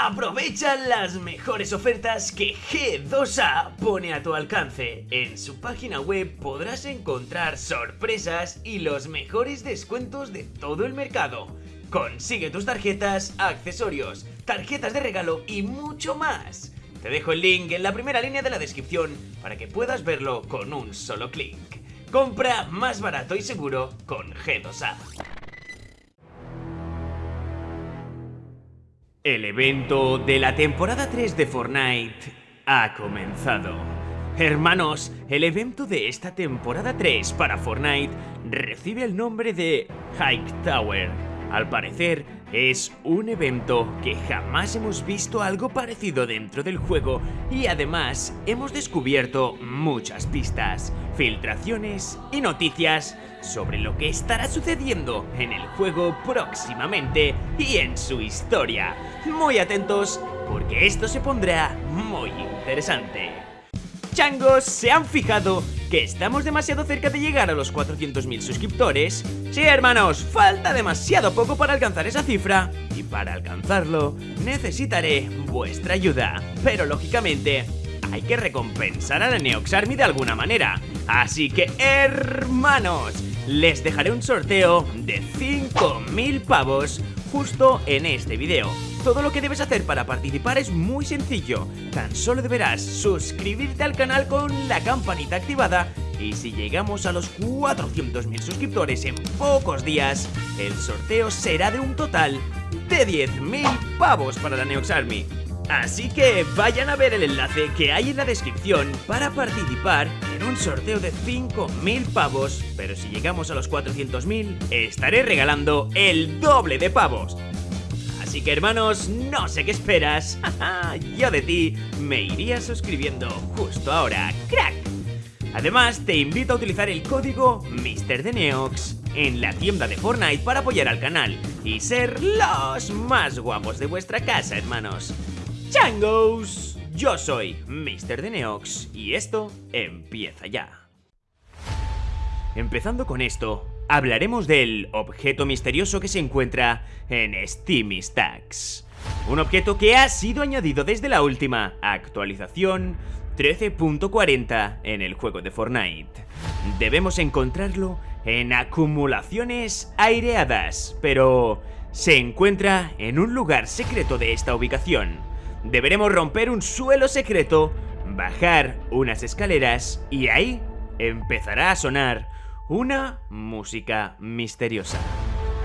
Aprovecha las mejores ofertas que G2A pone a tu alcance. En su página web podrás encontrar sorpresas y los mejores descuentos de todo el mercado. Consigue tus tarjetas, accesorios, tarjetas de regalo y mucho más. Te dejo el link en la primera línea de la descripción para que puedas verlo con un solo clic. Compra más barato y seguro con G2A. El evento de la temporada 3 de Fortnite ha comenzado. Hermanos, el evento de esta temporada 3 para Fortnite recibe el nombre de Hike Tower. Al parecer, es un evento que jamás hemos visto algo parecido dentro del juego y además hemos descubierto muchas pistas, filtraciones y noticias sobre lo que estará sucediendo en el juego próximamente y en su historia. Muy atentos porque esto se pondrá muy interesante. Changos, ¿se han fijado que estamos demasiado cerca de llegar a los 400.000 suscriptores? Sí, hermanos, falta demasiado poco para alcanzar esa cifra y para alcanzarlo necesitaré vuestra ayuda. Pero lógicamente, hay que recompensar a la Neox Army de alguna manera. Así que, hermanos, les dejaré un sorteo de 5.000 pavos justo en este video. Todo lo que debes hacer para participar es muy sencillo. Tan solo deberás suscribirte al canal con la campanita activada y si llegamos a los 400.000 suscriptores en pocos días, el sorteo será de un total de 10.000 pavos para la Neox Army. Así que vayan a ver el enlace que hay en la descripción para participar en un sorteo de 5.000 pavos, pero si llegamos a los 400.000 estaré regalando el doble de pavos. Así que hermanos, no sé qué esperas, yo de ti me iría suscribiendo justo ahora, crack. Además, te invito a utilizar el código MrDeneox en la tienda de Fortnite para apoyar al canal y ser los más guapos de vuestra casa, hermanos. ¡Changos! Yo soy Mr. de Neox y esto empieza ya. Empezando con esto, hablaremos del objeto misterioso que se encuentra en Steamy Stacks. Un objeto que ha sido añadido desde la última actualización 13.40 en el juego de Fortnite. Debemos encontrarlo en acumulaciones aireadas, pero se encuentra en un lugar secreto de esta ubicación deberemos romper un suelo secreto, bajar unas escaleras y ahí empezará a sonar una música misteriosa.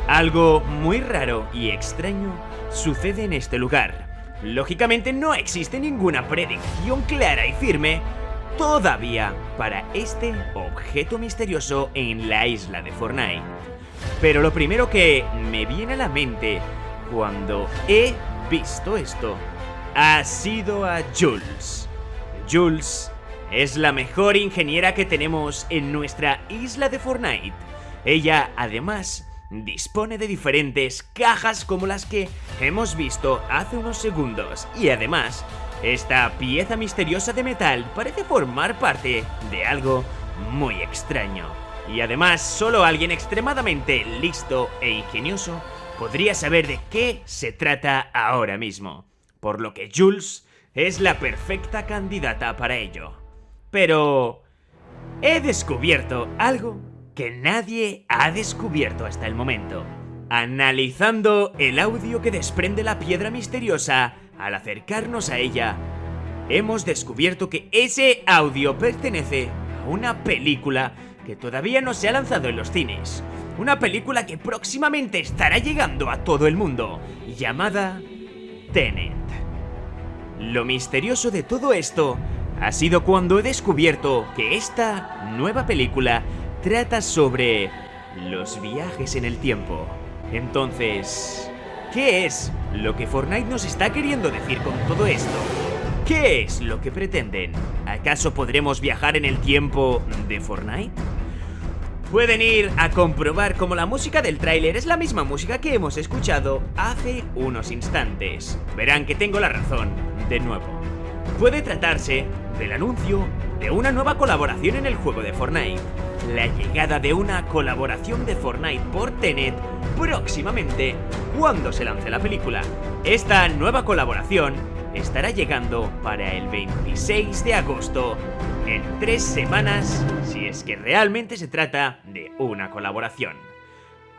Algo muy raro y extraño sucede en este lugar. Lógicamente no existe ninguna predicción clara y firme todavía para este objeto misterioso en la isla de Fortnite. Pero lo primero que me viene a la mente cuando he visto esto ha sido a Jules. Jules es la mejor ingeniera que tenemos en nuestra isla de Fortnite. Ella, además, dispone de diferentes cajas como las que hemos visto hace unos segundos. Y además, esta pieza misteriosa de metal parece formar parte de algo muy extraño. Y además, solo alguien extremadamente listo e ingenioso podría saber de qué se trata ahora mismo por lo que Jules es la perfecta candidata para ello. Pero... He descubierto algo que nadie ha descubierto hasta el momento. Analizando el audio que desprende la piedra misteriosa al acercarnos a ella, hemos descubierto que ese audio pertenece a una película que todavía no se ha lanzado en los cines. Una película que próximamente estará llegando a todo el mundo, llamada Tenet. Lo misterioso de todo esto ha sido cuando he descubierto que esta nueva película trata sobre los viajes en el tiempo. Entonces, ¿qué es lo que Fortnite nos está queriendo decir con todo esto? ¿Qué es lo que pretenden? ¿Acaso podremos viajar en el tiempo de Fortnite? Pueden ir a comprobar cómo la música del tráiler es la misma música que hemos escuchado hace unos instantes. Verán que tengo la razón, de nuevo. Puede tratarse del anuncio de una nueva colaboración en el juego de Fortnite. La llegada de una colaboración de Fortnite por Tenet próximamente cuando se lance la película. Esta nueva colaboración estará llegando para el 26 de agosto, en tres semanas, si es que realmente se trata de una colaboración.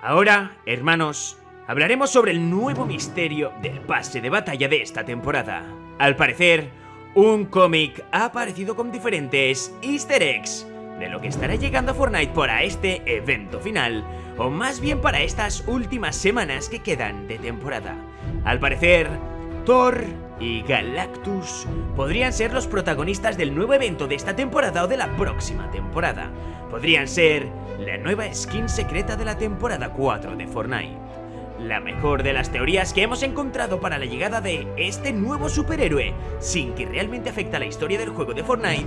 Ahora, hermanos, hablaremos sobre el nuevo misterio del pase de batalla de esta temporada. Al parecer, un cómic ha aparecido con diferentes easter eggs de lo que estará llegando a Fortnite para este evento final, o más bien para estas últimas semanas que quedan de temporada. Al parecer, Thor y Galactus podrían ser los protagonistas del nuevo evento de esta temporada o de la próxima temporada. Podrían ser la nueva skin secreta de la temporada 4 de Fortnite. La mejor de las teorías que hemos encontrado para la llegada de este nuevo superhéroe, sin que realmente afecte a la historia del juego de Fortnite,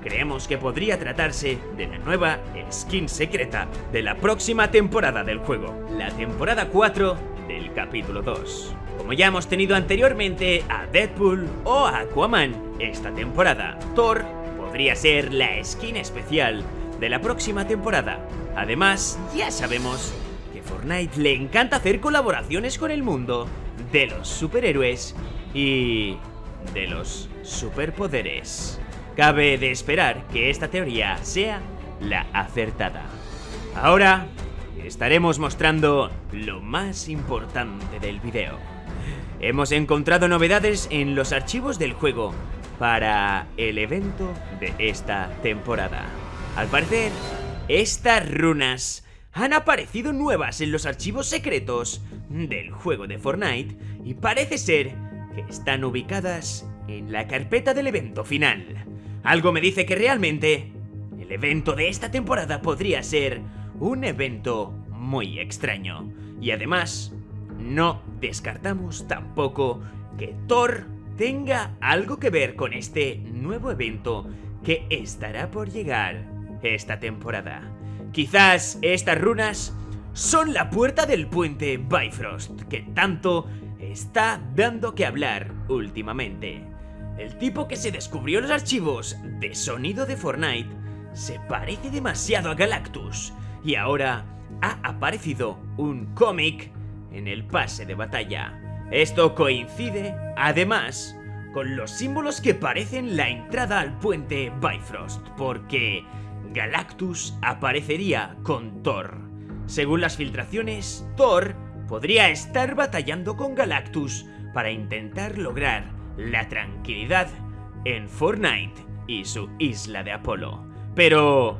creemos que podría tratarse de la nueva skin secreta de la próxima temporada del juego, la temporada 4 del capítulo 2. Como ya hemos tenido anteriormente a Deadpool o a Aquaman esta temporada, Thor podría ser la skin especial de la próxima temporada. Además, ya sabemos Fortnite le encanta hacer colaboraciones con el mundo de los superhéroes y de los superpoderes. Cabe de esperar que esta teoría sea la acertada. Ahora estaremos mostrando lo más importante del video. Hemos encontrado novedades en los archivos del juego para el evento de esta temporada. Al parecer, estas runas han aparecido nuevas en los archivos secretos del juego de Fortnite y parece ser que están ubicadas en la carpeta del evento final. Algo me dice que realmente el evento de esta temporada podría ser un evento muy extraño. Y además, no descartamos tampoco que Thor tenga algo que ver con este nuevo evento que estará por llegar esta temporada. Quizás estas runas son la puerta del puente Bifrost que tanto está dando que hablar últimamente. El tipo que se descubrió los archivos de sonido de Fortnite se parece demasiado a Galactus y ahora ha aparecido un cómic en el pase de batalla. Esto coincide, además, con los símbolos que parecen la entrada al puente Bifrost, porque Galactus aparecería con Thor. Según las filtraciones, Thor podría estar batallando con Galactus para intentar lograr la tranquilidad en Fortnite y su isla de Apolo. Pero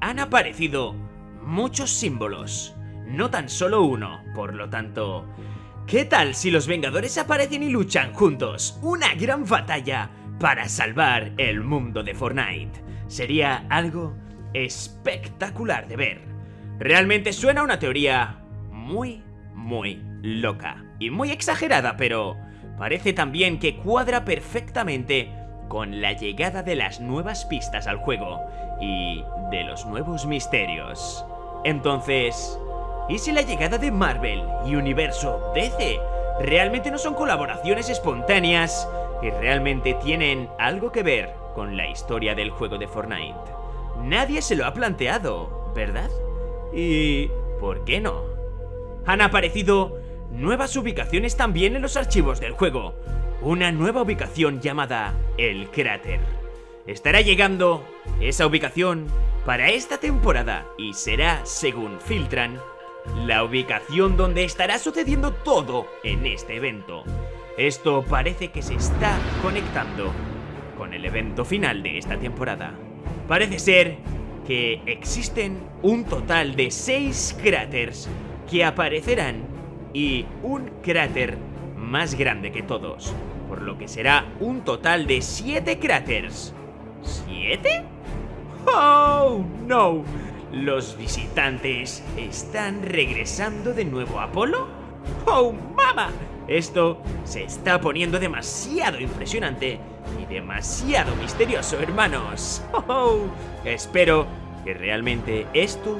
han aparecido muchos símbolos, no tan solo uno, por lo tanto... ¿Qué tal si los Vengadores aparecen y luchan juntos? Una gran batalla para salvar el mundo de Fortnite. Sería algo espectacular de ver. Realmente suena una teoría muy, muy loca y muy exagerada, pero parece también que cuadra perfectamente con la llegada de las nuevas pistas al juego y de los nuevos misterios. Entonces, ¿y si la llegada de Marvel y Universo DC realmente no son colaboraciones espontáneas y realmente tienen algo que ver con la historia del juego de Fortnite? Nadie se lo ha planteado, ¿verdad? ¿Y por qué no? Han aparecido nuevas ubicaciones también en los archivos del juego. Una nueva ubicación llamada El Cráter. Estará llegando esa ubicación para esta temporada y será, según filtran, la ubicación donde estará sucediendo todo en este evento. Esto parece que se está conectando con el evento final de esta temporada. Parece ser que existen un total de 6 cráteres que aparecerán y un cráter más grande que todos, por lo que será un total de 7 cráteres. ¿Siete? ¡Oh, no! ¿Los visitantes están regresando de nuevo a Apolo? ¡Oh, mama! Esto se está poniendo demasiado impresionante y demasiado misterioso, hermanos. ¡Oh! Espero que realmente esto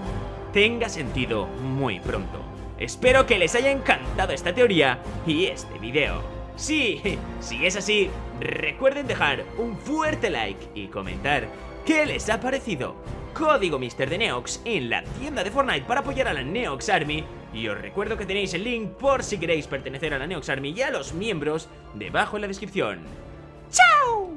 tenga sentido muy pronto. Espero que les haya encantado esta teoría y este video. Sí, si es así, recuerden dejar un fuerte like y comentar qué les ha parecido. Código Mister de Neox en la tienda de Fortnite para apoyar a la Neox Army y os recuerdo que tenéis el link por si queréis pertenecer a la Neox Army y a los miembros debajo en la descripción. ¡Chao!